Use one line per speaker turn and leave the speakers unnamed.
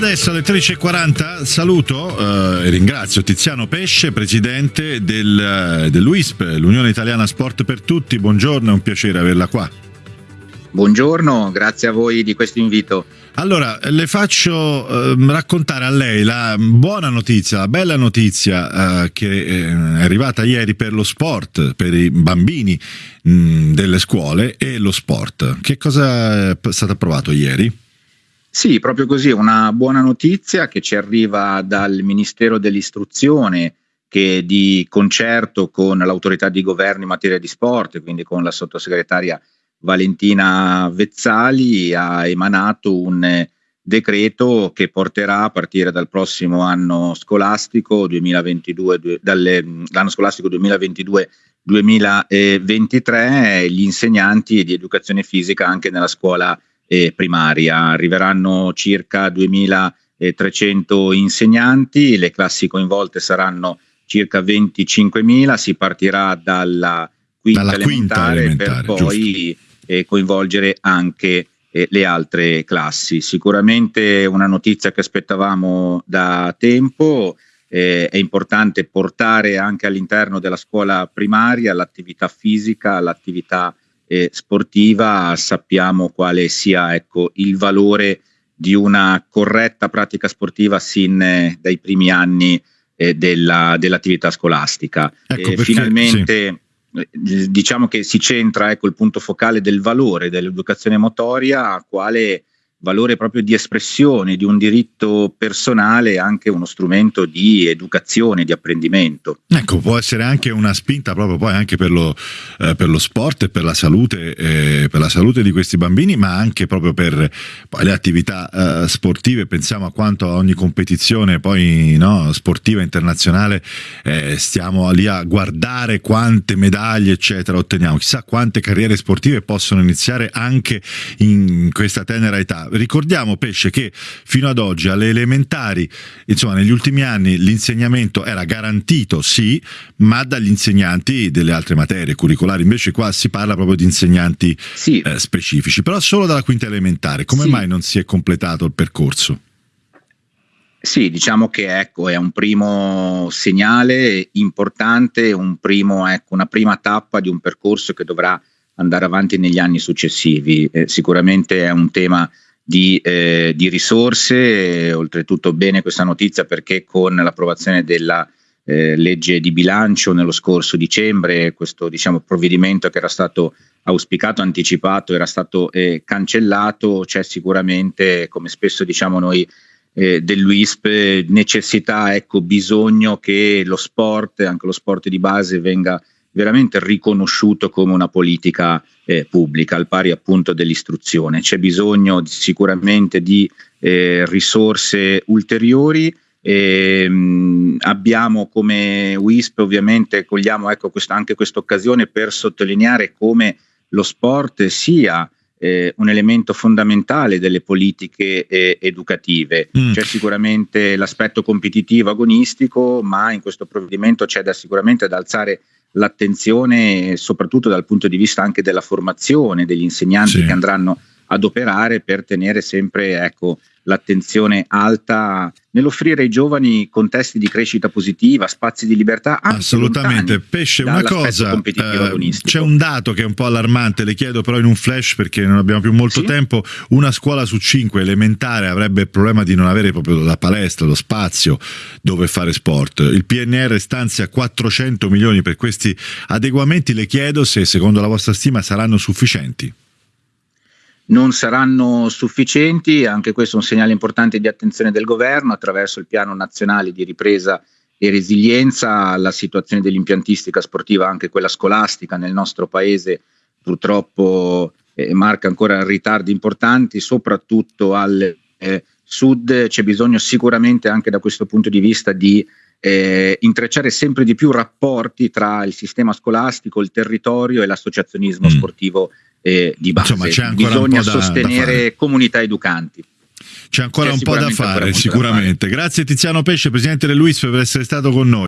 Adesso alle 13.40 saluto eh, e ringrazio Tiziano Pesce, presidente del, eh, dell'UISP, l'Unione Italiana Sport per Tutti. Buongiorno, è un piacere averla qua.
Buongiorno, grazie a voi di questo invito.
Allora, le faccio eh, raccontare a lei la buona notizia, la bella notizia eh, che eh, è arrivata ieri per lo sport, per i bambini mh, mm, delle scuole e lo sport. Che cosa è stato approvato ieri?
Sì, proprio così, una buona notizia che ci arriva dal Ministero dell'Istruzione che di concerto con l'autorità di governo in materia di sport, quindi con la sottosegretaria Valentina Vezzali, ha emanato un decreto che porterà a partire dal prossimo anno scolastico 2022, dall'anno scolastico 2022-2023 gli insegnanti di educazione fisica anche nella scuola eh, primaria. Arriveranno circa 2300 insegnanti, le classi coinvolte saranno circa 25.000, si partirà dalla quinta, dalla elementare, quinta elementare, per poi eh, coinvolgere anche eh, le altre classi. Sicuramente una notizia che aspettavamo da tempo. Eh, è importante portare anche all'interno della scuola primaria l'attività fisica, l'attività eh, sportiva sappiamo quale sia ecco, il valore di una corretta pratica sportiva sin eh, dai primi anni eh, della, dell'attività scolastica. Ecco perché, finalmente sì. Eh, diciamo che si centra ecco, il punto focale del valore dell'educazione motoria, quale valore proprio di espressione di un diritto personale anche uno strumento di educazione, di apprendimento.
Ecco, può essere anche una spinta proprio poi anche per lo, eh, per lo sport e per la, salute, eh, per salute di questi bambini, ma anche proprio per le attività eh, sportive. Pensiamo a quanto a ogni competizione poi no, sportiva internazionale eh, stiamo lì a guardare quante medaglie eccetera otteniamo. Chissà quante carriere sportive possono iniziare anche in questa tenera età ricordiamo Pesce che fino ad oggi alle elementari, insomma negli ultimi anni l'insegnamento era garantito sì, ma dagli insegnanti delle altre materie curricolari, invece qua si parla proprio di insegnanti sì. Eh, specifici, però solo dalla quinta elementare, come sì. mai non si è completato il percorso?
Sì, diciamo che ecco, è un primo segnale importante, un primo, ecco, una prima tappa di un percorso che dovrà andare avanti negli anni successivi. Eh, sicuramente è un tema di, eh, di risorse, oltretutto bene questa notizia perché con l'approvazione della eh, legge di bilancio nello scorso dicembre, questo diciamo, provvedimento che era stato auspicato, anticipato, era stato eh, cancellato, c'è sicuramente, come spesso diciamo noi eh, dell'UISP, necessità, ecco, bisogno che lo sport, anche lo sport di base, venga veramente riconosciuto come una politica eh, pubblica, al pari appunto dell'istruzione. C'è bisogno di, sicuramente di eh, risorse ulteriori. E, ehm, mh, abbiamo come WISP ovviamente cogliamo ecco, questa, anche questa occasione per sottolineare come lo sport sia eh, un elemento fondamentale delle politiche eh, educative. Mm. C'è sicuramente l'aspetto competitivo agonistico, ma in questo provvedimento c'è da, sicuramente da alzare l'attenzione soprattutto dal punto di vista anche della formazione degli insegnanti sì. che andranno ad operare per tenere sempre ecco, l'attenzione alta nell'offrire ai giovani contesti di crescita positiva, spazi di libertà.
Assolutamente. Pesce, una cosa, eh, c'è un dato che è un po' allarmante, le chiedo però in un flash perché non abbiamo più molto sì? tempo, una scuola su cinque elementare avrebbe il problema di non avere proprio la palestra, lo spazio dove fare sport. Il PNR stanzia 400 milioni per questi adeguamenti, le chiedo se secondo la vostra stima saranno sufficienti
non saranno sufficienti, anche questo è un segnale importante di attenzione del governo attraverso il piano nazionale di ripresa e resilienza, la situazione dell'impiantistica sportiva, anche quella scolastica nel nostro paese purtroppo eh, marca ancora ritardi importanti, soprattutto al eh, sud. C'è bisogno sicuramente anche da questo punto di vista di eh, intrecciare sempre di più rapporti tra il sistema scolastico, il territorio e l'associazionismo mm. sportivo eh, di base. Insomma, Bisogna sostenere da comunità educanti.
C'è ancora un po' da fare, sicuramente. Da fare. Grazie Tiziano Pesce, Presidente dell'UISP, per essere stato con noi.